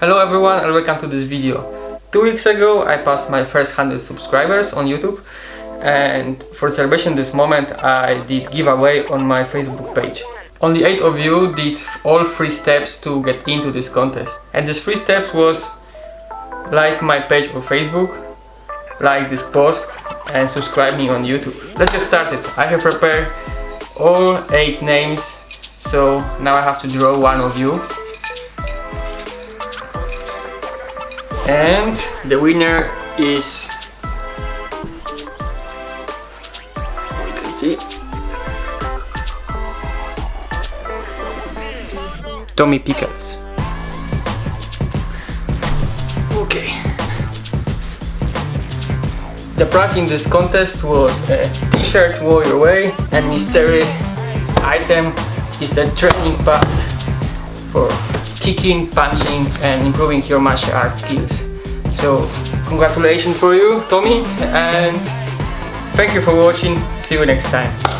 Hello everyone and welcome to this video. Two weeks ago I passed my first 100 subscribers on YouTube and for celebration this moment I did giveaway on my Facebook page. Only 8 of you did all 3 steps to get into this contest and these 3 steps was like my page on Facebook, like this post and subscribe me on YouTube. Let's get started. I have prepared all 8 names so now I have to draw one of you and the winner is you can see Tommy Pickles. Okay. The prize in this contest was a t-shirt Warrior Way and mystery item is the training pass for kicking, punching and improving your martial arts skills. So congratulations for you Tommy and thank you for watching, see you next time.